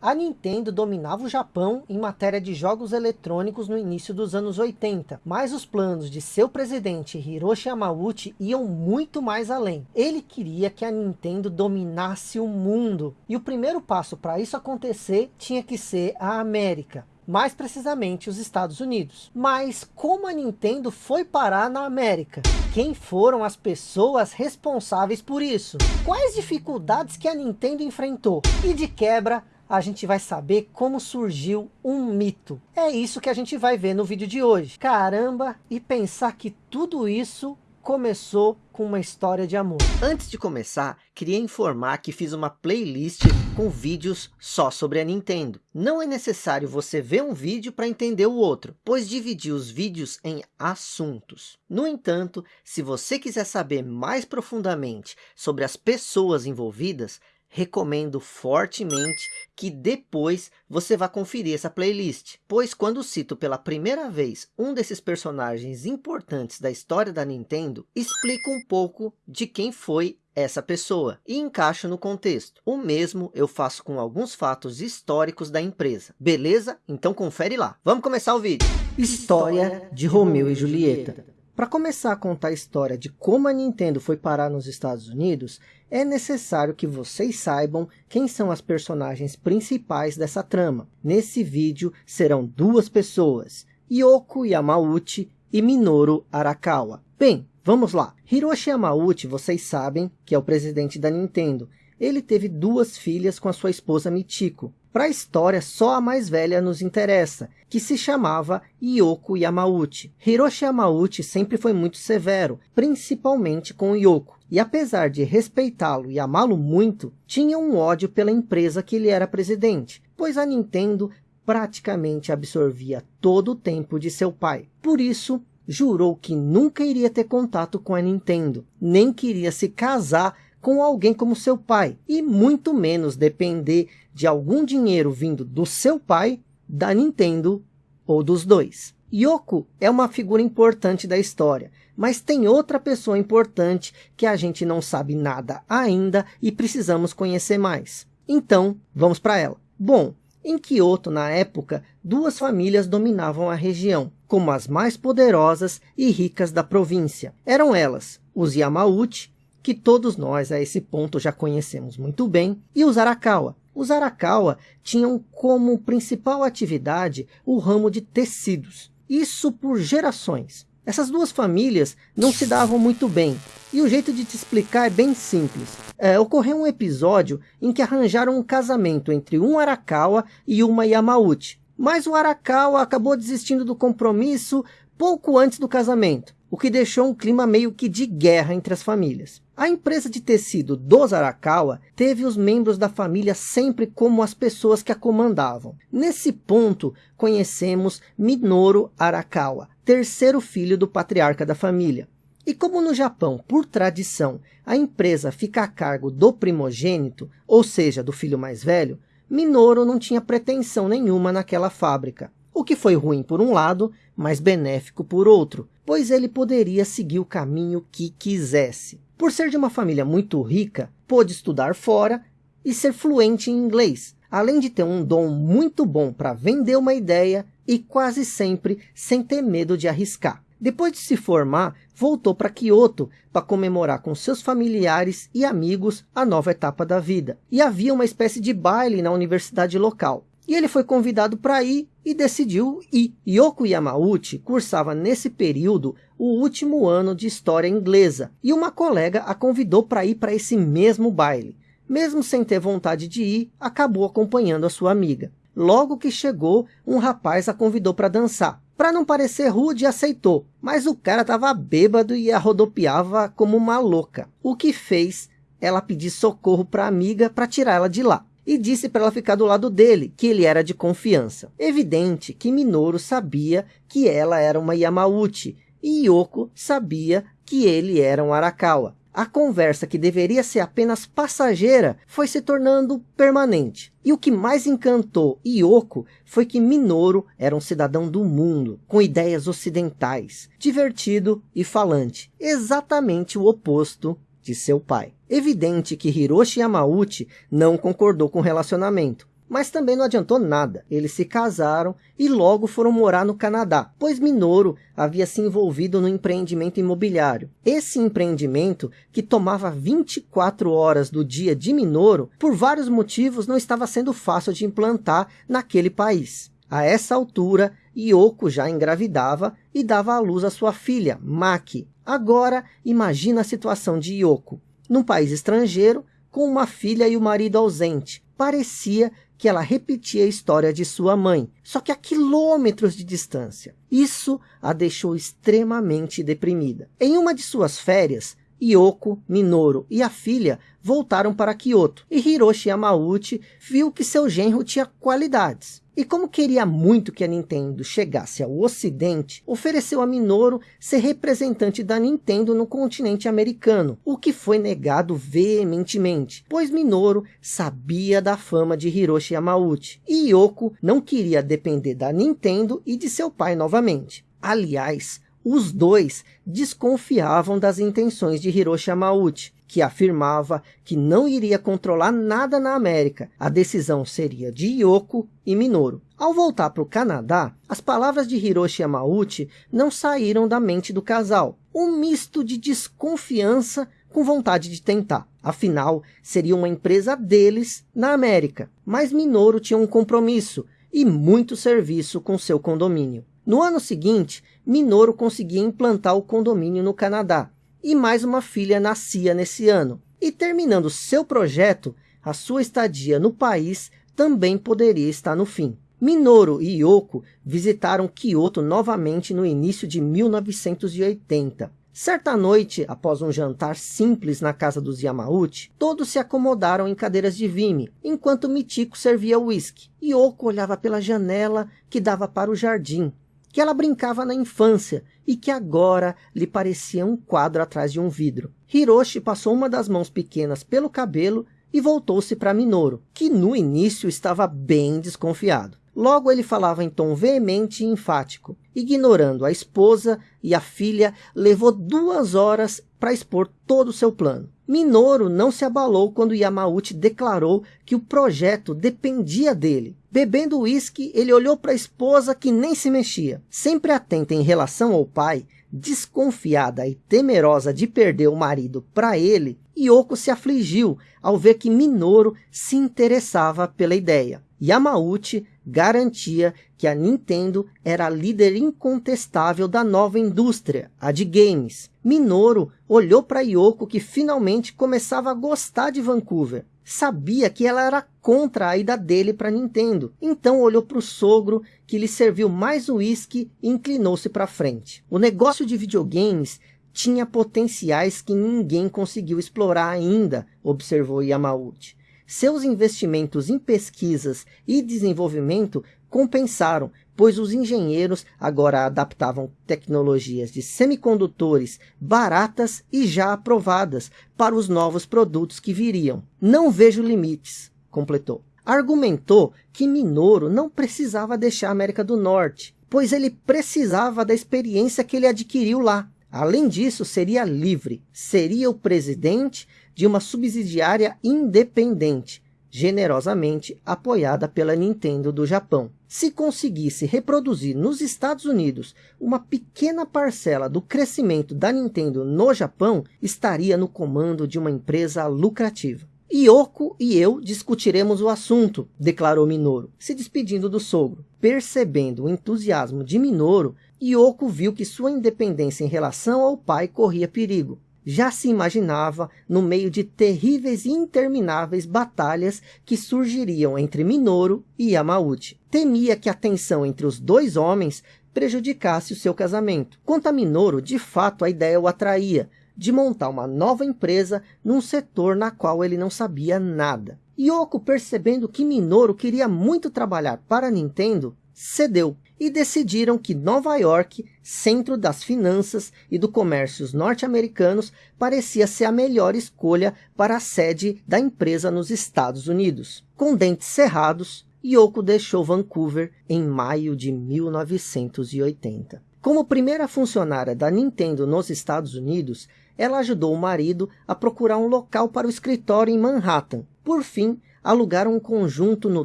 A Nintendo dominava o Japão em matéria de jogos eletrônicos no início dos anos 80, mas os planos de seu presidente Hiroshi Yamauchi iam muito mais além. Ele queria que a Nintendo dominasse o mundo, e o primeiro passo para isso acontecer tinha que ser a América mais precisamente os Estados Unidos. Mas como a Nintendo foi parar na América? Quem foram as pessoas responsáveis por isso? Quais dificuldades que a Nintendo enfrentou? E de quebra, a gente vai saber como surgiu um mito. É isso que a gente vai ver no vídeo de hoje. Caramba, e pensar que tudo isso começou com uma história de amor. Antes de começar, queria informar que fiz uma playlist com vídeos só sobre a Nintendo. Não é necessário você ver um vídeo para entender o outro, pois dividi os vídeos em assuntos. No entanto, se você quiser saber mais profundamente sobre as pessoas envolvidas, recomendo fortemente que depois você vá conferir essa playlist, pois quando cito pela primeira vez um desses personagens importantes da história da Nintendo, explico um pouco de quem foi essa pessoa e encaixo no contexto. O mesmo eu faço com alguns fatos históricos da empresa. Beleza? Então confere lá. Vamos começar o vídeo. História de Romeu e Julieta. Para começar a contar a história de como a Nintendo foi parar nos Estados Unidos, é necessário que vocês saibam quem são as personagens principais dessa trama. Nesse vídeo serão duas pessoas, Yoko Yamauchi e Minoru Arakawa. Bem, vamos lá. Hiroshi Yamauchi, vocês sabem que é o presidente da Nintendo. Ele teve duas filhas com a sua esposa Michiko. Para a história, só a mais velha nos interessa, que se chamava Yoko Yamauchi. Hiroshi Yamauchi sempre foi muito severo, principalmente com Yoko. E apesar de respeitá-lo e amá-lo muito, tinha um ódio pela empresa que ele era presidente, pois a Nintendo praticamente absorvia todo o tempo de seu pai. Por isso, jurou que nunca iria ter contato com a Nintendo, nem queria se casar com alguém como seu pai, e muito menos depender de algum dinheiro vindo do seu pai, da Nintendo ou dos dois. Yoko é uma figura importante da história, mas tem outra pessoa importante que a gente não sabe nada ainda e precisamos conhecer mais. Então, vamos para ela. Bom, em Kyoto, na época, duas famílias dominavam a região, como as mais poderosas e ricas da província. Eram elas, os Yamauchi, que todos nós a esse ponto já conhecemos muito bem, e os Arakawa. Os Arakawa tinham como principal atividade o ramo de tecidos, isso por gerações. Essas duas famílias não se davam muito bem, e o jeito de te explicar é bem simples. É, ocorreu um episódio em que arranjaram um casamento entre um Arakawa e uma Yamauchi, mas o Arakawa acabou desistindo do compromisso pouco antes do casamento o que deixou um clima meio que de guerra entre as famílias. A empresa de tecido dos Arakawa teve os membros da família sempre como as pessoas que a comandavam. Nesse ponto, conhecemos Minoru Arakawa, terceiro filho do patriarca da família. E como no Japão, por tradição, a empresa fica a cargo do primogênito, ou seja, do filho mais velho, Minoru não tinha pretensão nenhuma naquela fábrica o que foi ruim por um lado, mas benéfico por outro, pois ele poderia seguir o caminho que quisesse. Por ser de uma família muito rica, pôde estudar fora e ser fluente em inglês, além de ter um dom muito bom para vender uma ideia e quase sempre sem ter medo de arriscar. Depois de se formar, voltou para Kyoto para comemorar com seus familiares e amigos a nova etapa da vida. E havia uma espécie de baile na universidade local. E ele foi convidado para ir e decidiu ir. Yoko Yamauchi cursava nesse período o último ano de história inglesa e uma colega a convidou para ir para esse mesmo baile. Mesmo sem ter vontade de ir, acabou acompanhando a sua amiga. Logo que chegou, um rapaz a convidou para dançar. Para não parecer rude, aceitou, mas o cara estava bêbado e a rodopiava como uma louca, o que fez ela pedir socorro para a amiga para tirar ela de lá e disse para ela ficar do lado dele, que ele era de confiança. Evidente que Minoru sabia que ela era uma Yamauchi, e Yoko sabia que ele era um Arakawa. A conversa que deveria ser apenas passageira foi se tornando permanente. E o que mais encantou Yoko foi que Minoru era um cidadão do mundo, com ideias ocidentais, divertido e falante, exatamente o oposto de seu pai. Evidente que Hiroshi Yamauchi não concordou com o relacionamento, Mas também não adiantou nada. Eles se casaram e logo foram morar no Canadá, pois Minoru havia se envolvido no empreendimento imobiliário. Esse empreendimento, que tomava 24 horas do dia de Minoru, por vários motivos não estava sendo fácil de implantar naquele país. A essa altura, Yoko já engravidava e dava à luz a sua filha, Maki. Agora, imagina a situação de Yoko, num país estrangeiro, com uma filha e o marido ausente. Parecia que ela repetia a história de sua mãe, só que a quilômetros de distância. Isso a deixou extremamente deprimida. Em uma de suas férias, Yoko, Minoru e a filha voltaram para Kyoto, e Hiroshi Yamauchi viu que seu genro tinha qualidades. E como queria muito que a Nintendo chegasse ao ocidente, ofereceu a Minoru ser representante da Nintendo no continente americano, o que foi negado veementemente, pois Minoru sabia da fama de Hiroshi Yamauchi, e Yoko não queria depender da Nintendo e de seu pai novamente. Aliás, os dois desconfiavam das intenções de Hiroshi Yamauchi, que afirmava que não iria controlar nada na América. A decisão seria de Yoko e Minoru. Ao voltar para o Canadá, as palavras de Hiroshi Yamauchi não saíram da mente do casal. Um misto de desconfiança com vontade de tentar. Afinal, seria uma empresa deles na América. Mas Minoru tinha um compromisso e muito serviço com seu condomínio. No ano seguinte, Minoru conseguia implantar o condomínio no Canadá e mais uma filha nascia nesse ano. E terminando seu projeto, a sua estadia no país também poderia estar no fim. Minoru e Yoko visitaram Kyoto novamente no início de 1980. Certa noite, após um jantar simples na casa dos Yamauchi, todos se acomodaram em cadeiras de vime, enquanto Michiko servia uísque. Yoko olhava pela janela que dava para o jardim, que ela brincava na infância e que agora lhe parecia um quadro atrás de um vidro. Hiroshi passou uma das mãos pequenas pelo cabelo e voltou-se para Minoru, que no início estava bem desconfiado. Logo ele falava em tom veemente e enfático. Ignorando a esposa e a filha, levou duas horas para expor todo o seu plano. Minoru não se abalou quando Yamauchi declarou que o projeto dependia dele. Bebendo uísque, ele olhou para a esposa que nem se mexia. Sempre atenta em relação ao pai, desconfiada e temerosa de perder o marido para ele, Yoko se afligiu ao ver que Minoru se interessava pela ideia. Yamauchi garantia que a Nintendo era a líder incontestável da nova indústria, a de games. Minoru olhou para Yoko que finalmente começava a gostar de Vancouver. Sabia que ela era contra a ida dele para Nintendo. Então olhou para o sogro que lhe serviu mais uísque e inclinou-se para frente. O negócio de videogames tinha potenciais que ninguém conseguiu explorar ainda, observou Yamauchi. Seus investimentos em pesquisas e desenvolvimento compensaram, pois os engenheiros agora adaptavam tecnologias de semicondutores baratas e já aprovadas para os novos produtos que viriam. Não vejo limites, completou. Argumentou que Minoru não precisava deixar a América do Norte, pois ele precisava da experiência que ele adquiriu lá. Além disso, seria livre, seria o presidente de uma subsidiária independente, generosamente apoiada pela Nintendo do Japão. Se conseguisse reproduzir nos Estados Unidos uma pequena parcela do crescimento da Nintendo no Japão, estaria no comando de uma empresa lucrativa. Yoko e eu discutiremos o assunto, declarou Minoru, se despedindo do sogro. Percebendo o entusiasmo de Minoru, Yoko viu que sua independência em relação ao pai corria perigo. Já se imaginava no meio de terríveis e intermináveis batalhas que surgiriam entre Minoru e Yamauchi. Temia que a tensão entre os dois homens prejudicasse o seu casamento. Quanto a Minoru, de fato a ideia o atraía, de montar uma nova empresa num setor na qual ele não sabia nada. Yoko, percebendo que Minoru queria muito trabalhar para a Nintendo, cedeu e decidiram que Nova York, centro das finanças e do comércio norte-americanos, parecia ser a melhor escolha para a sede da empresa nos Estados Unidos. Com dentes cerrados, Yoko deixou Vancouver em maio de 1980. Como primeira funcionária da Nintendo nos Estados Unidos, ela ajudou o marido a procurar um local para o escritório em Manhattan. Por fim, alugaram um conjunto no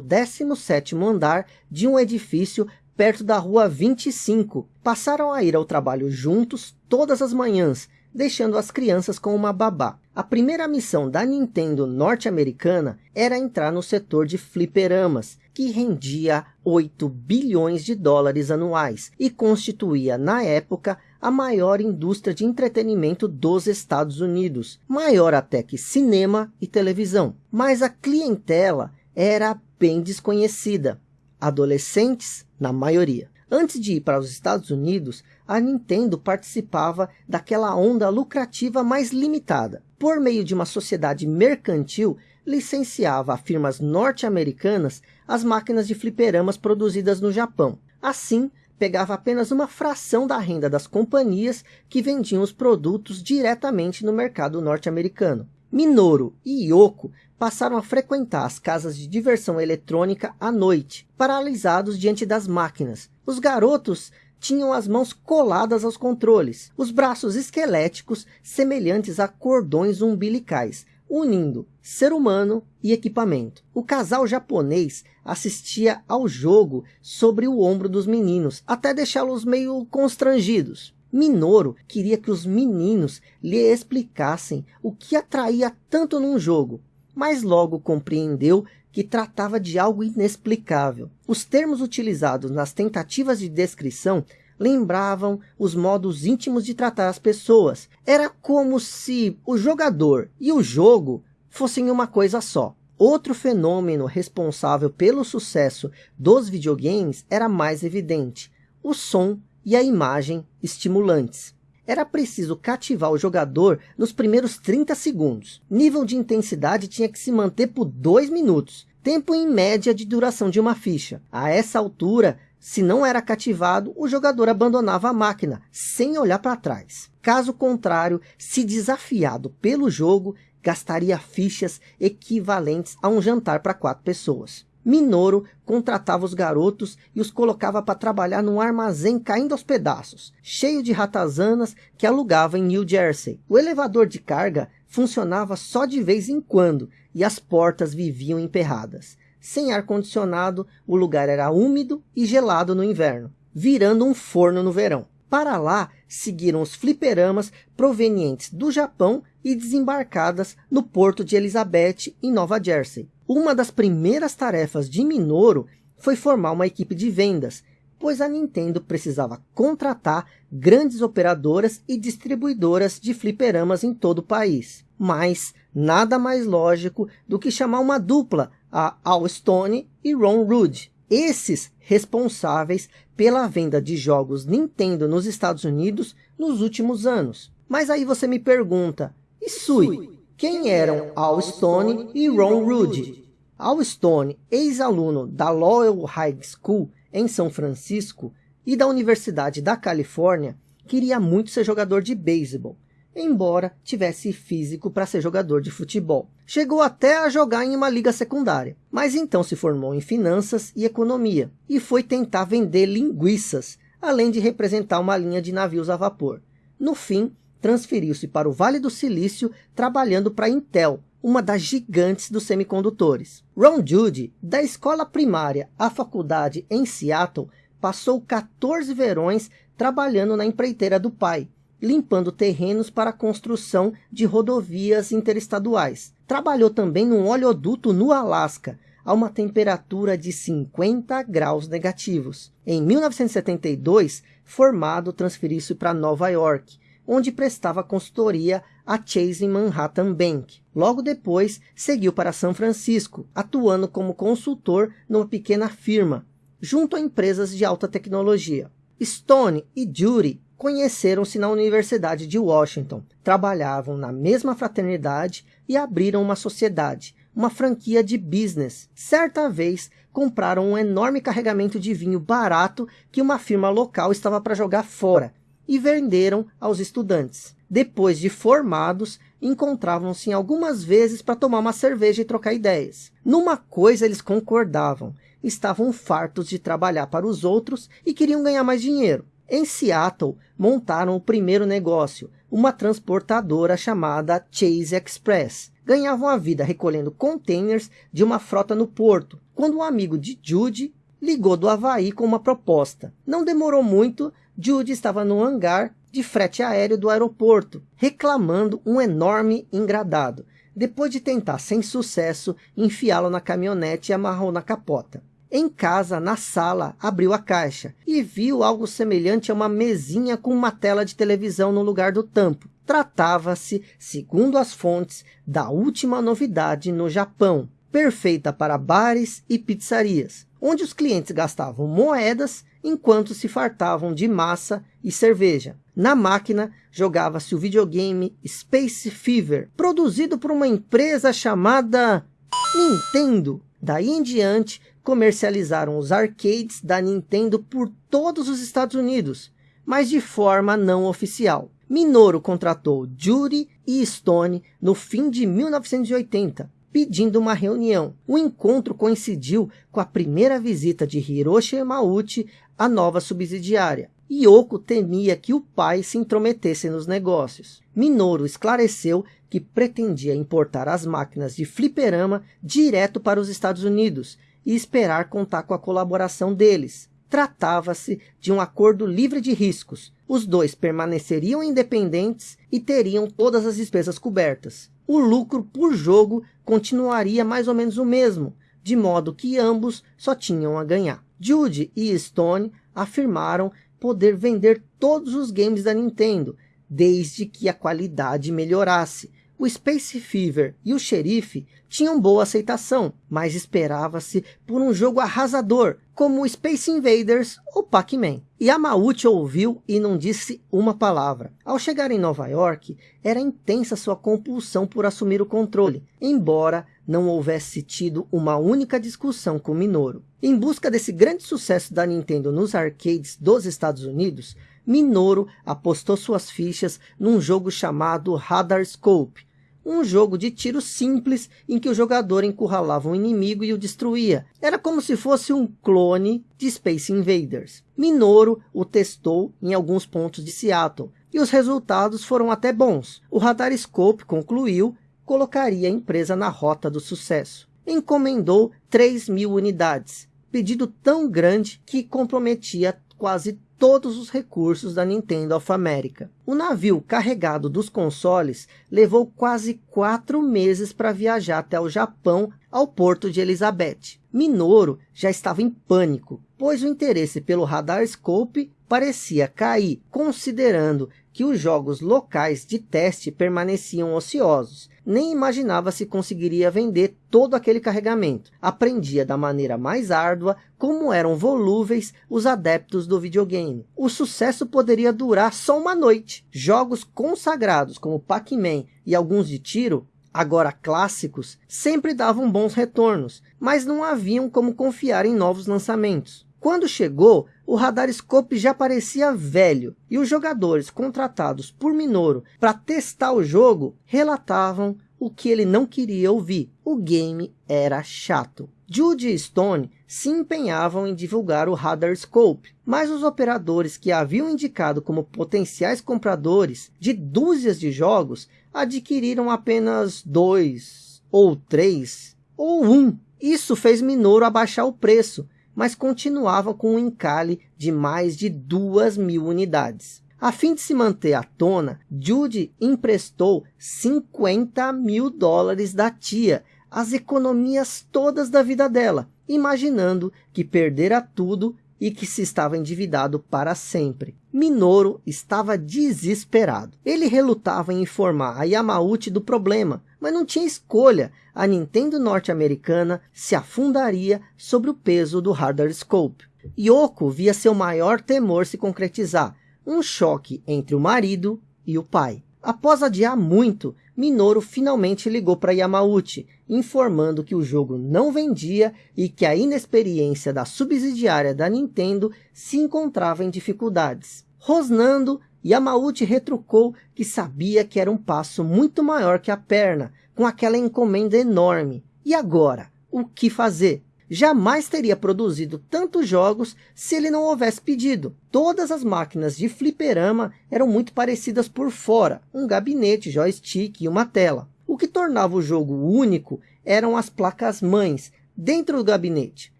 17º andar de um edifício perto da rua 25. Passaram a ir ao trabalho juntos todas as manhãs, deixando as crianças com uma babá. A primeira missão da Nintendo norte-americana era entrar no setor de fliperamas, que rendia 8 bilhões de dólares anuais e constituía, na época, a maior indústria de entretenimento dos Estados Unidos, maior até que cinema e televisão. Mas a clientela era bem desconhecida, adolescentes na maioria. Antes de ir para os Estados Unidos, a Nintendo participava daquela onda lucrativa mais limitada. Por meio de uma sociedade mercantil, licenciava a firmas norte-americanas as máquinas de fliperamas produzidas no Japão. Assim, pegava apenas uma fração da renda das companhias que vendiam os produtos diretamente no mercado norte-americano. Minoru e Yoko passaram a frequentar as casas de diversão eletrônica à noite, paralisados diante das máquinas. Os garotos tinham as mãos coladas aos controles, os braços esqueléticos semelhantes a cordões umbilicais, unindo ser humano e equipamento. O casal japonês assistia ao jogo sobre o ombro dos meninos, até deixá-los meio constrangidos. Minoru queria que os meninos lhe explicassem o que atraía tanto num jogo, mas logo compreendeu que tratava de algo inexplicável. Os termos utilizados nas tentativas de descrição lembravam os modos íntimos de tratar as pessoas. Era como se o jogador e o jogo fossem uma coisa só. Outro fenômeno responsável pelo sucesso dos videogames era mais evidente, o som e a imagem estimulantes era preciso cativar o jogador nos primeiros 30 segundos. Nível de intensidade tinha que se manter por 2 minutos, tempo em média de duração de uma ficha. A essa altura, se não era cativado, o jogador abandonava a máquina, sem olhar para trás. Caso contrário, se desafiado pelo jogo, gastaria fichas equivalentes a um jantar para quatro pessoas. Minoru contratava os garotos e os colocava para trabalhar num armazém caindo aos pedaços, cheio de ratazanas que alugava em New Jersey. O elevador de carga funcionava só de vez em quando e as portas viviam emperradas. Sem ar-condicionado, o lugar era úmido e gelado no inverno, virando um forno no verão. Para lá seguiram os fliperamas provenientes do Japão e desembarcadas no porto de Elizabeth, em Nova Jersey. Uma das primeiras tarefas de Minoru foi formar uma equipe de vendas, pois a Nintendo precisava contratar grandes operadoras e distribuidoras de fliperamas em todo o país. Mas nada mais lógico do que chamar uma dupla, a Al Stone e Ron Rudd. Esses responsáveis pela venda de jogos Nintendo nos Estados Unidos nos últimos anos. Mas aí você me pergunta, e Sui, quem eram Al Stone e Ron Rudd? Al Stone, ex-aluno da Lowell High School em São Francisco e da Universidade da Califórnia, queria muito ser jogador de beisebol, embora tivesse físico para ser jogador de futebol. Chegou até a jogar em uma liga secundária, mas então se formou em finanças e economia e foi tentar vender linguiças, além de representar uma linha de navios a vapor. No fim, transferiu-se para o Vale do Silício, trabalhando para a Intel, uma das gigantes dos semicondutores. Ron Judy, da escola primária à faculdade em Seattle, passou 14 verões trabalhando na empreiteira do pai, limpando terrenos para a construção de rodovias interestaduais. Trabalhou também num oleoduto no Alasca, a uma temperatura de 50 graus negativos. Em 1972, formado, transferiu-se para Nova York, onde prestava consultoria à Chase Manhattan Bank. Logo depois, seguiu para São Francisco, atuando como consultor numa pequena firma, junto a empresas de alta tecnologia. Stone e Judy conheceram-se na Universidade de Washington, trabalhavam na mesma fraternidade e abriram uma sociedade, uma franquia de business. Certa vez, compraram um enorme carregamento de vinho barato que uma firma local estava para jogar fora, e venderam aos estudantes. Depois de formados, encontravam-se algumas vezes para tomar uma cerveja e trocar ideias. Numa coisa eles concordavam, estavam fartos de trabalhar para os outros e queriam ganhar mais dinheiro. Em Seattle, montaram o primeiro negócio, uma transportadora chamada Chase Express. Ganhavam a vida recolhendo containers de uma frota no porto, quando um amigo de Judy ligou do Havaí com uma proposta. Não demorou muito, Judy estava no hangar de frete aéreo do aeroporto, reclamando um enorme engradado. Depois de tentar sem sucesso, enfiá-lo na caminhonete e amarrou na capota. Em casa, na sala, abriu a caixa e viu algo semelhante a uma mesinha com uma tela de televisão no lugar do tampo. Tratava-se, segundo as fontes, da última novidade no Japão, perfeita para bares e pizzarias, onde os clientes gastavam moedas enquanto se fartavam de massa e cerveja. Na máquina, jogava-se o videogame Space Fever, produzido por uma empresa chamada Nintendo. Daí em diante, comercializaram os arcades da Nintendo por todos os Estados Unidos, mas de forma não oficial. Minoru contratou Judy e Stone no fim de 1980, pedindo uma reunião. O encontro coincidiu com a primeira visita de Hiroshi Yamauchi à nova subsidiária. Yoko temia que o pai se intrometesse nos negócios. Minoru esclareceu que pretendia importar as máquinas de fliperama direto para os Estados Unidos e esperar contar com a colaboração deles. Tratava-se de um acordo livre de riscos. Os dois permaneceriam independentes e teriam todas as despesas cobertas. O lucro por jogo continuaria mais ou menos o mesmo, de modo que ambos só tinham a ganhar. Jude e Stone afirmaram poder vender todos os games da Nintendo, desde que a qualidade melhorasse, o Space Fever e o Xerife tinham boa aceitação, mas esperava-se por um jogo arrasador, como o Space Invaders ou Pac-Man. Yamauchi ouviu e não disse uma palavra. Ao chegar em Nova York, era intensa sua compulsão por assumir o controle, embora não houvesse tido uma única discussão com Minoru. Em busca desse grande sucesso da Nintendo nos arcades dos Estados Unidos, Minoru apostou suas fichas num jogo chamado Radar Scope, um jogo de tiro simples em que o jogador encurralava um inimigo e o destruía. Era como se fosse um clone de Space Invaders. Minoru o testou em alguns pontos de Seattle e os resultados foram até bons. O Radar Scope concluiu colocaria a empresa na rota do sucesso. Encomendou 3 mil unidades, pedido tão grande que comprometia quase todos os recursos da Nintendo of America. O navio carregado dos consoles levou quase quatro meses para viajar até o Japão ao porto de Elizabeth. Minoru já estava em pânico, pois o interesse pelo Radar Scope parecia cair, considerando que os jogos locais de teste permaneciam ociosos. Nem imaginava se conseguiria vender todo aquele carregamento. Aprendia da maneira mais árdua como eram volúveis os adeptos do videogame. O sucesso poderia durar só uma noite. Jogos consagrados como Pac-Man e alguns de tiro agora clássicos, sempre davam bons retornos, mas não haviam como confiar em novos lançamentos. Quando chegou, o Radarscope já parecia velho e os jogadores contratados por Minoru para testar o jogo relatavam o que ele não queria ouvir. O game era chato. Jude e Stone se empenhavam em divulgar o Radarscope, mas os operadores que haviam indicado como potenciais compradores de dúzias de jogos adquiriram apenas dois, ou três, ou um. Isso fez Minoru abaixar o preço, mas continuava com um encalhe de mais de duas mil unidades. A fim de se manter à tona, Judy emprestou 50 mil dólares da tia, as economias todas da vida dela, imaginando que perdera tudo e que se estava endividado para sempre. Minoru estava desesperado. Ele relutava em informar a Yamauchi do problema, mas não tinha escolha. A Nintendo norte-americana se afundaria sobre o peso do Hardware Scope. Yoko via seu maior temor se concretizar, um choque entre o marido e o pai. Após adiar muito, Minoru finalmente ligou para Yamauchi, informando que o jogo não vendia e que a inexperiência da subsidiária da Nintendo se encontrava em dificuldades. Rosnando, Yamauchi retrucou que sabia que era um passo muito maior que a perna, com aquela encomenda enorme. E agora, o que fazer? jamais teria produzido tantos jogos se ele não houvesse pedido. Todas as máquinas de fliperama eram muito parecidas por fora, um gabinete, joystick e uma tela. O que tornava o jogo único eram as placas mães, dentro do gabinete.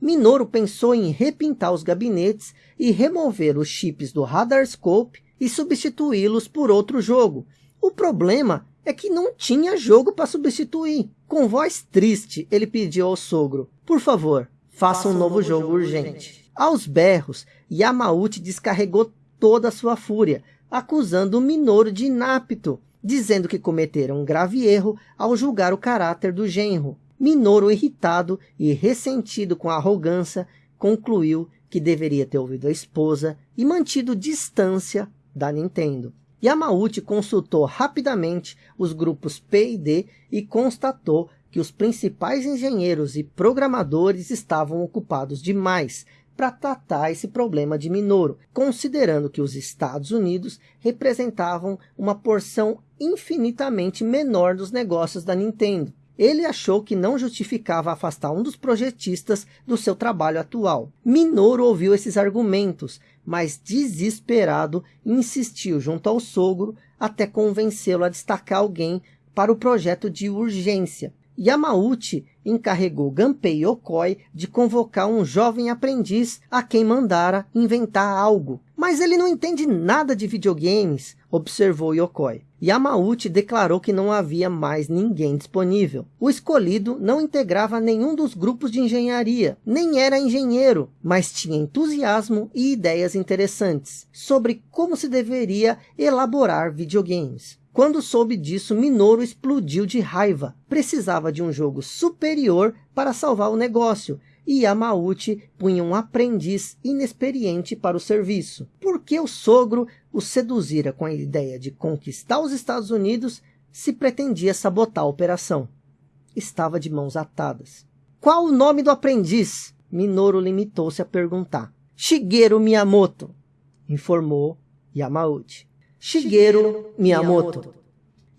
Minoru pensou em repintar os gabinetes e remover os chips do Radar Scope e substituí-los por outro jogo. O problema é que não tinha jogo para substituir. Com voz triste, ele pediu ao sogro, por favor, faça, um, novo, novo jogo, jogo urgente. urgente. Aos berros, Yamauchi descarregou toda a sua fúria, acusando o Minoru de inapto, dizendo que cometeram um grave erro ao julgar o caráter do genro. Minoru, irritado e ressentido com a arrogância, concluiu que deveria ter ouvido a esposa e mantido distância da Nintendo. Yamauchi consultou rapidamente os grupos P e D e constatou que os principais engenheiros e programadores estavam ocupados demais para tratar esse problema de Minoru, considerando que os Estados Unidos representavam uma porção infinitamente menor dos negócios da Nintendo. Ele achou que não justificava afastar um dos projetistas do seu trabalho atual. Minoru ouviu esses argumentos, mas desesperado insistiu junto ao sogro até convencê-lo a destacar alguém para o projeto de urgência. Yamauchi encarregou Gunpei Yokoi de convocar um jovem aprendiz a quem mandara inventar algo. Mas ele não entende nada de videogames, observou Yokoi. Yamauchi declarou que não havia mais ninguém disponível. O escolhido não integrava nenhum dos grupos de engenharia, nem era engenheiro, mas tinha entusiasmo e ideias interessantes sobre como se deveria elaborar videogames. Quando soube disso, Minoru explodiu de raiva. Precisava de um jogo superior para salvar o negócio, e Yamauchi punha um aprendiz inexperiente para o serviço. Porque o sogro o seduzira com a ideia de conquistar os Estados Unidos se pretendia sabotar a operação. Estava de mãos atadas. Qual o nome do aprendiz? Minoru limitou-se a perguntar. Shigeru Miyamoto, informou Yamauchi. Shigeru Miyamoto.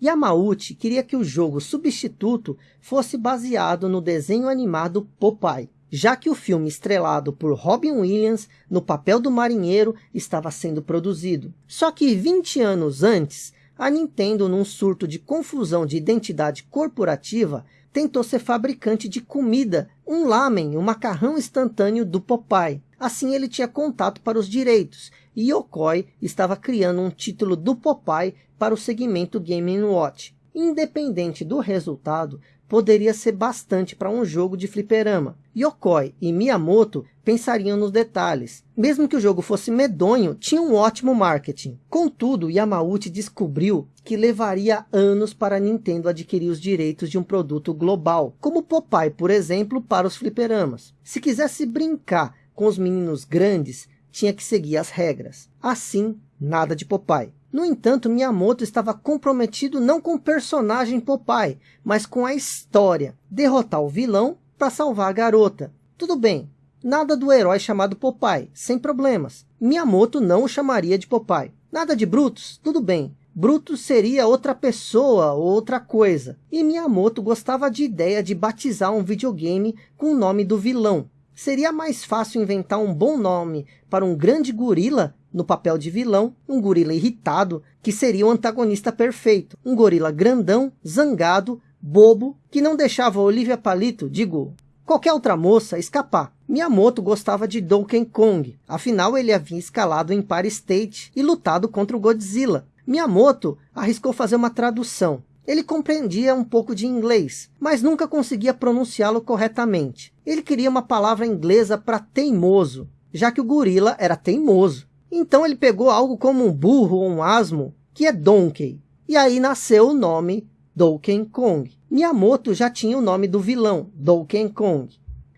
Yamauchi queria que o jogo substituto fosse baseado no desenho animado Popeye, já que o filme estrelado por Robin Williams no papel do marinheiro estava sendo produzido. Só que 20 anos antes, a Nintendo, num surto de confusão de identidade corporativa, tentou ser fabricante de comida, um lamen, um macarrão instantâneo do Popeye. Assim ele tinha contato para os direitos e Yokoi estava criando um título do Popeye para o segmento Game Watch. Independente do resultado, poderia ser bastante para um jogo de fliperama. Yokoi e Miyamoto pensariam nos detalhes. Mesmo que o jogo fosse medonho, tinha um ótimo marketing. Contudo, Yamauchi descobriu que levaria anos para a Nintendo adquirir os direitos de um produto global, como Popeye, por exemplo, para os fliperamas. Se quisesse brincar com os meninos grandes, tinha que seguir as regras. Assim, nada de Popeye. No entanto, Miyamoto estava comprometido não com o personagem Popeye, mas com a história. Derrotar o vilão para salvar a garota. Tudo bem, nada do herói chamado Popeye, sem problemas. Miyamoto não o chamaria de Popeye. Nada de Brutus, tudo bem. Brutus seria outra pessoa ou outra coisa. E Miyamoto gostava de ideia de batizar um videogame com o nome do vilão. Seria mais fácil inventar um bom nome para um grande gorila no papel de vilão, um gorila irritado, que seria o antagonista perfeito. Um gorila grandão, zangado, bobo, que não deixava Olivia Palito, digo, qualquer outra moça, escapar. Miyamoto gostava de Donkey Kong, afinal ele havia escalado em Empire State e lutado contra o Godzilla. Miyamoto arriscou fazer uma tradução. Ele compreendia um pouco de inglês, mas nunca conseguia pronunciá-lo corretamente. Ele queria uma palavra inglesa para teimoso, já que o gorila era teimoso. Então ele pegou algo como um burro ou um asmo, que é Donkey. E aí nasceu o nome Donkey Kong. Miyamoto já tinha o nome do vilão, Donkey Kong.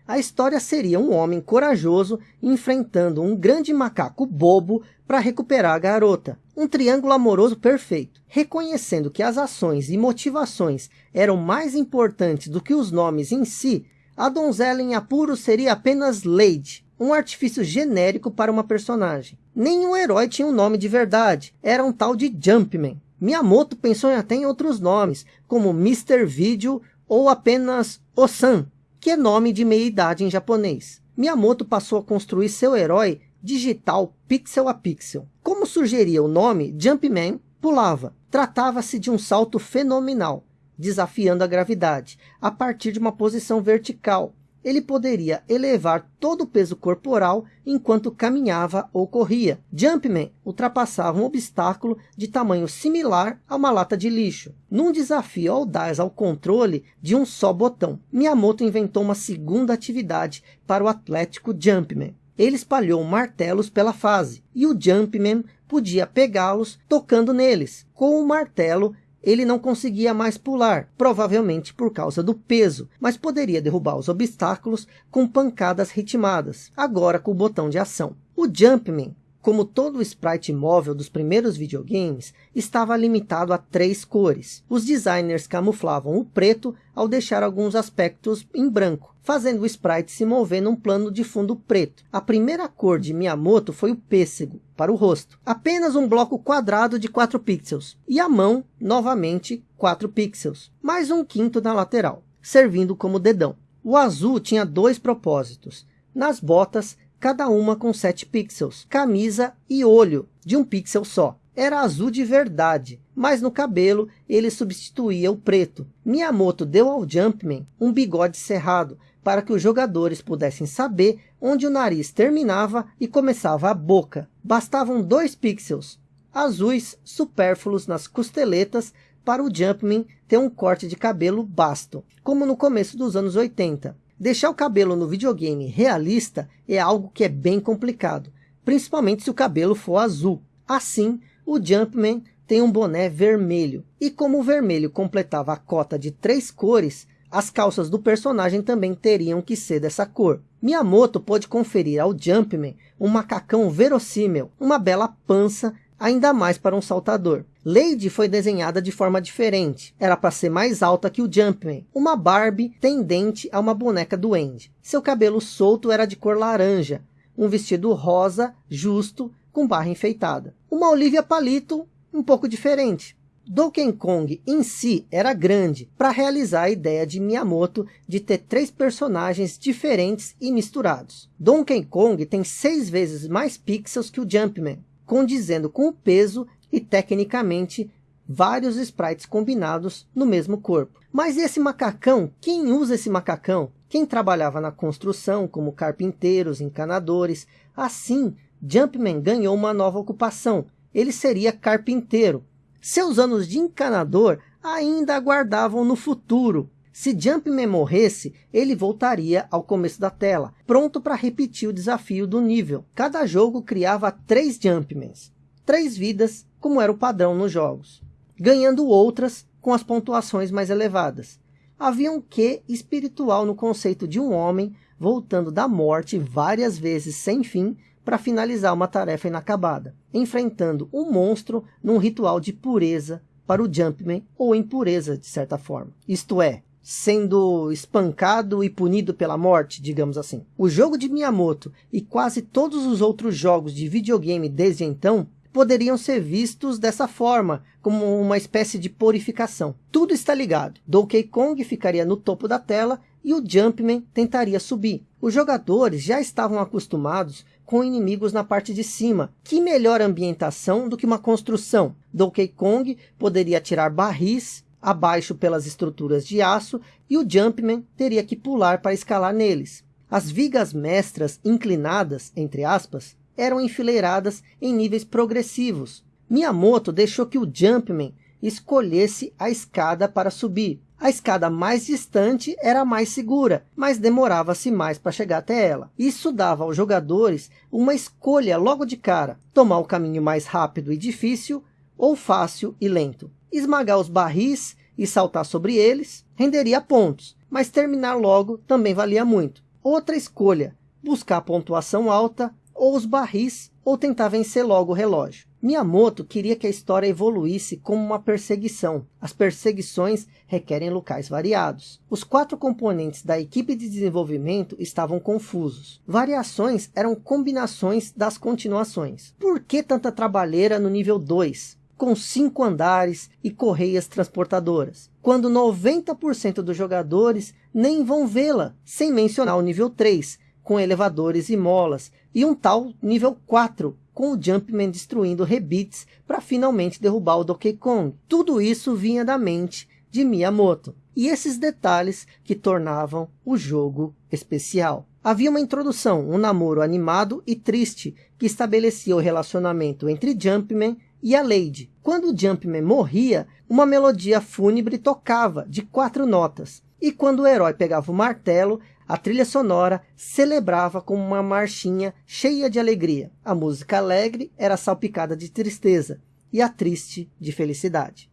A história seria um homem corajoso enfrentando um grande macaco bobo para recuperar a garota. Um triângulo amoroso perfeito. Reconhecendo que as ações e motivações eram mais importantes do que os nomes em si, a donzela em apuro seria apenas Lady, um artifício genérico para uma personagem. Nenhum herói tinha um nome de verdade, era um tal de Jumpman. Miyamoto pensou até em outros nomes, como Mr. Video ou apenas Osan, que é nome de meia-idade em japonês. Miyamoto passou a construir seu herói digital pixel a pixel. Como sugeria o nome, Jumpman pulava. Tratava-se de um salto fenomenal, desafiando a gravidade, a partir de uma posição vertical, ele poderia elevar todo o peso corporal enquanto caminhava ou corria. Jumpman ultrapassava um obstáculo de tamanho similar a uma lata de lixo. Num desafio audaz ao controle de um só botão, Miyamoto inventou uma segunda atividade para o atlético Jumpman. Ele espalhou martelos pela fase, e o Jumpman podia pegá-los tocando neles. Com o martelo, ele não conseguia mais pular, provavelmente por causa do peso, mas poderia derrubar os obstáculos com pancadas ritmadas, agora com o botão de ação. O Jumpman, como todo o sprite móvel dos primeiros videogames, estava limitado a três cores. Os designers camuflavam o preto ao deixar alguns aspectos em branco fazendo o sprite se mover num plano de fundo preto. A primeira cor de Miyamoto foi o pêssego, para o rosto. Apenas um bloco quadrado de 4 pixels. E a mão, novamente, 4 pixels. Mais um quinto na lateral, servindo como dedão. O azul tinha dois propósitos. Nas botas, cada uma com 7 pixels. Camisa e olho, de um pixel só era azul de verdade, mas no cabelo ele substituía o preto. Miyamoto deu ao Jumpman um bigode cerrado, para que os jogadores pudessem saber onde o nariz terminava e começava a boca. Bastavam dois pixels, azuis supérfluos nas costeletas, para o Jumpman ter um corte de cabelo basto, como no começo dos anos 80. Deixar o cabelo no videogame realista é algo que é bem complicado, principalmente se o cabelo for azul. Assim, o Jumpman tem um boné vermelho. E como o vermelho completava a cota de três cores, as calças do personagem também teriam que ser dessa cor. Miyamoto pôde conferir ao Jumpman um macacão verossímil, uma bela pança, ainda mais para um saltador. Lady foi desenhada de forma diferente. Era para ser mais alta que o Jumpman. Uma Barbie tendente a uma boneca do Andy. Seu cabelo solto era de cor laranja. Um vestido rosa, justo, com barra enfeitada. Uma Olivia Palito um pouco diferente. Donkey Kong em si era grande para realizar a ideia de Miyamoto de ter três personagens diferentes e misturados. Donkey Kong tem seis vezes mais pixels que o Jumpman, condizendo com o peso e tecnicamente vários sprites combinados no mesmo corpo. Mas esse macacão, quem usa esse macacão? Quem trabalhava na construção como carpinteiros, encanadores, assim Jumpman ganhou uma nova ocupação. Ele seria carpinteiro, seus anos de encanador ainda aguardavam no futuro. Se Jumpman morresse, ele voltaria ao começo da tela, pronto para repetir o desafio do nível. Cada jogo criava três Jumpmans, três vidas, como era o padrão nos jogos, ganhando outras com as pontuações mais elevadas. Havia um quê espiritual no conceito de um homem voltando da morte várias vezes sem fim para finalizar uma tarefa inacabada, enfrentando um monstro num ritual de pureza para o Jumpman, ou impureza de certa forma. Isto é, sendo espancado e punido pela morte, digamos assim. O jogo de Miyamoto e quase todos os outros jogos de videogame desde então poderiam ser vistos dessa forma, como uma espécie de purificação. Tudo está ligado. Donkey Kong ficaria no topo da tela e o Jumpman tentaria subir. Os jogadores já estavam acostumados com inimigos na parte de cima. Que melhor ambientação do que uma construção? Donkey Kong poderia tirar barris abaixo pelas estruturas de aço e o Jumpman teria que pular para escalar neles. As vigas mestras inclinadas, entre aspas, eram enfileiradas em níveis progressivos. Miyamoto deixou que o Jumpman escolhesse a escada para subir. A escada mais distante era mais segura, mas demorava-se mais para chegar até ela. Isso dava aos jogadores uma escolha logo de cara, tomar o caminho mais rápido e difícil, ou fácil e lento. Esmagar os barris e saltar sobre eles renderia pontos, mas terminar logo também valia muito. Outra escolha, buscar pontuação alta, ou os barris, ou tentar vencer logo o relógio. Miyamoto queria que a história evoluísse como uma perseguição. As perseguições requerem locais variados. Os quatro componentes da equipe de desenvolvimento estavam confusos. Variações eram combinações das continuações. Por que tanta trabalheira no nível 2? com cinco andares e correias transportadoras, quando 90% dos jogadores nem vão vê-la, sem mencionar o nível 3, com elevadores e molas, e um tal nível 4, com o Jumpman destruindo rebits para finalmente derrubar o Donkey Kong. Tudo isso vinha da mente de Miyamoto. E esses detalhes que tornavam o jogo especial. Havia uma introdução, um namoro animado e triste, que estabelecia o relacionamento entre Jumpman e a Lady. Quando o Jumpman morria, uma melodia fúnebre tocava, de quatro notas. E quando o herói pegava o martelo, a trilha sonora celebrava com uma marchinha cheia de alegria. A música alegre era salpicada de tristeza e a triste de felicidade.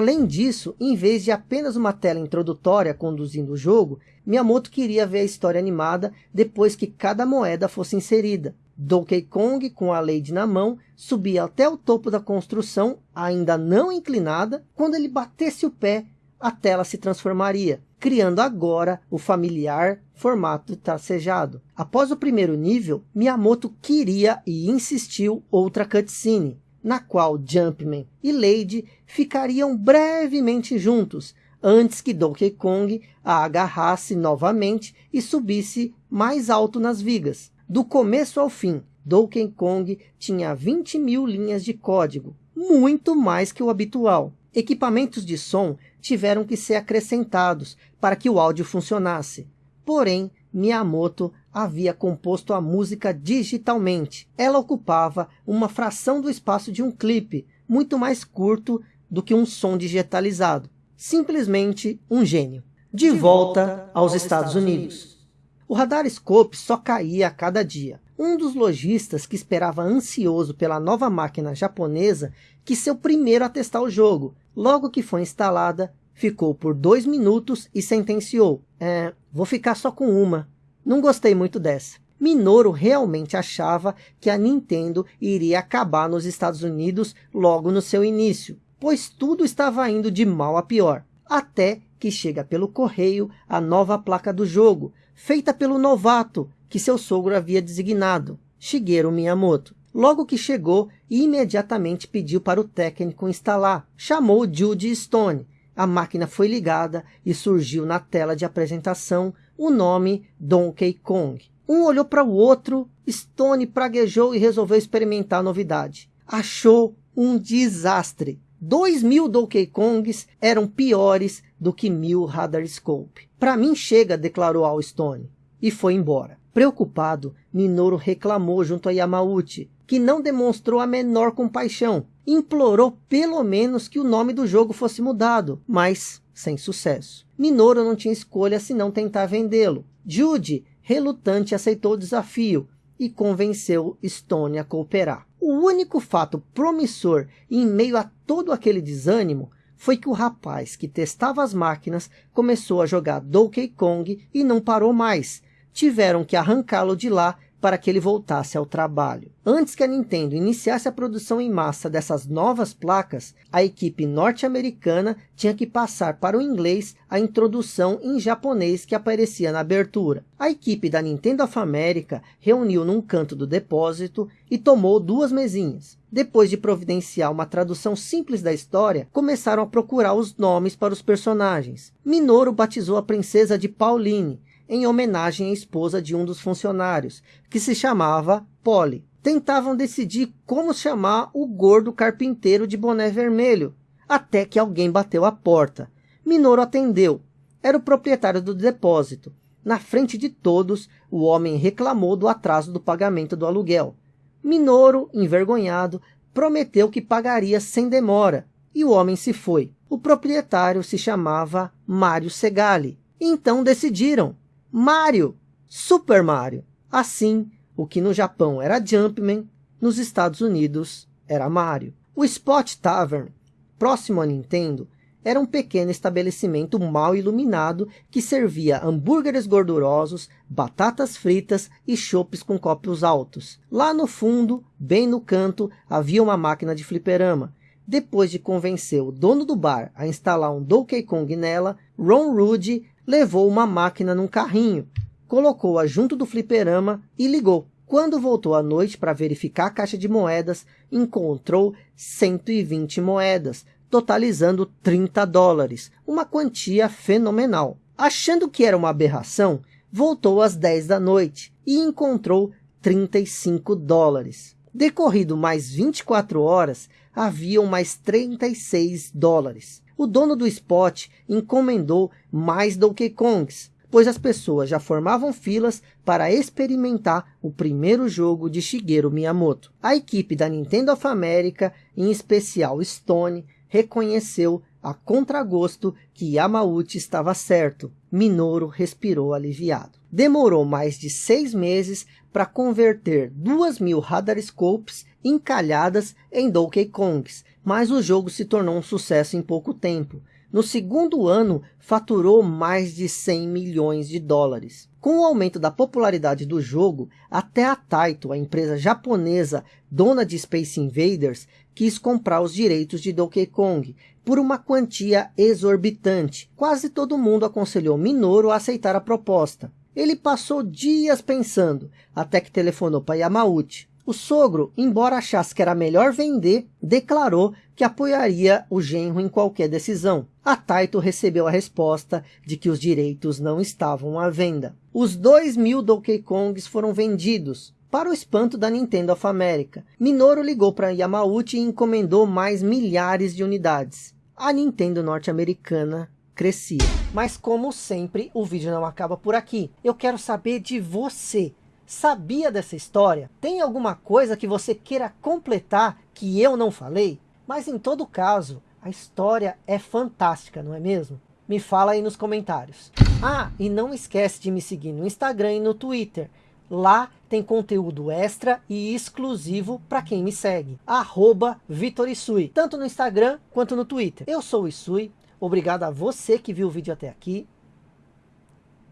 Além disso, em vez de apenas uma tela introdutória conduzindo o jogo, Miyamoto queria ver a história animada depois que cada moeda fosse inserida. Donkey Kong, com a Lady na mão, subia até o topo da construção, ainda não inclinada. Quando ele batesse o pé, a tela se transformaria, criando agora o familiar formato tracejado. Após o primeiro nível, Miyamoto queria e insistiu outra cutscene, na qual Jumpman e Lady ficariam brevemente juntos, antes que Donkey Kong a agarrasse novamente e subisse mais alto nas vigas. Do começo ao fim, Donkey Kong tinha 20 mil linhas de código, muito mais que o habitual. Equipamentos de som tiveram que ser acrescentados para que o áudio funcionasse. Porém, Miyamoto havia composto a música digitalmente. Ela ocupava uma fração do espaço de um clipe, muito mais curto do que um som digitalizado. Simplesmente um gênio. De, de volta, volta aos, aos Estados, Estados Unidos. Unidos. O radar Scope só caía a cada dia. Um dos lojistas que esperava ansioso pela nova máquina japonesa quis ser o primeiro a testar o jogo. Logo que foi instalada, ficou por dois minutos e sentenciou. É, vou ficar só com uma. Não gostei muito dessa. Minoru realmente achava que a Nintendo iria acabar nos Estados Unidos logo no seu início, pois tudo estava indo de mal a pior. Até que chega pelo correio a nova placa do jogo, feita pelo novato que seu sogro havia designado, Shigeru Miyamoto. Logo que chegou, imediatamente pediu para o técnico instalar. Chamou Judy Stone. A máquina foi ligada e surgiu na tela de apresentação o nome Donkey Kong. Um olhou para o outro, Stone praguejou e resolveu experimentar a novidade. Achou um desastre. Dois mil Donkey Kongs eram piores do que mil Radar Scope. Para mim chega, declarou Al Stone, e foi embora. Preocupado, Minoru reclamou junto a Yamauchi, que não demonstrou a menor compaixão. Implorou pelo menos que o nome do jogo fosse mudado, mas sem sucesso. Minoru não tinha escolha senão tentar vendê-lo. Jude, relutante, aceitou o desafio e convenceu Stone a cooperar. O único fato promissor em meio a todo aquele desânimo foi que o rapaz que testava as máquinas começou a jogar Donkey Kong e não parou mais, tiveram que arrancá-lo de lá para que ele voltasse ao trabalho. Antes que a Nintendo iniciasse a produção em massa dessas novas placas, a equipe norte-americana tinha que passar para o inglês a introdução em japonês que aparecia na abertura. A equipe da Nintendo of America reuniu num canto do depósito e tomou duas mesinhas. Depois de providenciar uma tradução simples da história, começaram a procurar os nomes para os personagens. Minoru batizou a princesa de Pauline, em homenagem à esposa de um dos funcionários, que se chamava Polly. Tentavam decidir como chamar o gordo carpinteiro de boné vermelho, até que alguém bateu a porta. Minoru atendeu. Era o proprietário do depósito. Na frente de todos, o homem reclamou do atraso do pagamento do aluguel. Minoru, envergonhado, prometeu que pagaria sem demora, e o homem se foi. O proprietário se chamava Mário Segali. Então decidiram, Mario, Super Mario. Assim, o que no Japão era Jumpman, nos Estados Unidos era Mario. O Spot Tavern, próximo à Nintendo, era um pequeno estabelecimento mal iluminado que servia hambúrgueres gordurosos, batatas fritas e chopes com copos altos. Lá no fundo, bem no canto, havia uma máquina de fliperama. Depois de convencer o dono do bar a instalar um Donkey Kong nela, Ron Rude levou uma máquina num carrinho, colocou-a junto do fliperama e ligou. Quando voltou à noite para verificar a caixa de moedas, encontrou 120 moedas, totalizando 30 dólares, uma quantia fenomenal. Achando que era uma aberração, voltou às 10 da noite e encontrou 35 dólares. Decorrido mais 24 horas, haviam mais 36 dólares. O dono do spot encomendou mais Donkey Kongs, pois as pessoas já formavam filas para experimentar o primeiro jogo de Shigeru Miyamoto. A equipe da Nintendo of America, em especial Stone, reconheceu a contragosto que Yamauchi estava certo. Minoru respirou aliviado. Demorou mais de seis meses para converter duas mil Radar Scopes encalhadas em Donkey Kongs, mas o jogo se tornou um sucesso em pouco tempo. No segundo ano, faturou mais de 100 milhões de dólares. Com o aumento da popularidade do jogo, até a Taito, a empresa japonesa dona de Space Invaders, quis comprar os direitos de Donkey Kong por uma quantia exorbitante. Quase todo mundo aconselhou Minoru a aceitar a proposta. Ele passou dias pensando, até que telefonou para Yamauchi. O sogro, embora achasse que era melhor vender, declarou que apoiaria o genro em qualquer decisão. A Taito recebeu a resposta de que os direitos não estavam à venda. Os dois mil Donkey Kongs foram vendidos, para o espanto da Nintendo of America, Minoru ligou para Yamauchi e encomendou mais milhares de unidades. A Nintendo norte-americana crescia. Mas como sempre, o vídeo não acaba por aqui. Eu quero saber de você. Sabia dessa história? Tem alguma coisa que você queira completar que eu não falei? Mas em todo caso, a história é fantástica, não é mesmo? Me fala aí nos comentários. Ah, e não esquece de me seguir no Instagram e no Twitter. Lá tem conteúdo extra e exclusivo para quem me segue. Arroba Vitor Isui, tanto no Instagram quanto no Twitter. Eu sou o Isui, obrigado a você que viu o vídeo até aqui.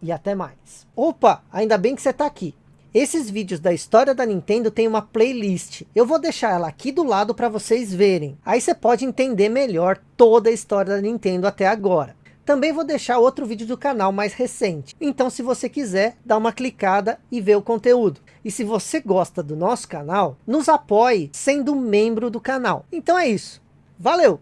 E até mais. Opa, ainda bem que você está aqui. Esses vídeos da história da Nintendo tem uma playlist. Eu vou deixar ela aqui do lado para vocês verem. Aí você pode entender melhor toda a história da Nintendo até agora. Também vou deixar outro vídeo do canal mais recente. Então se você quiser, dá uma clicada e vê o conteúdo. E se você gosta do nosso canal, nos apoie sendo membro do canal. Então é isso. Valeu!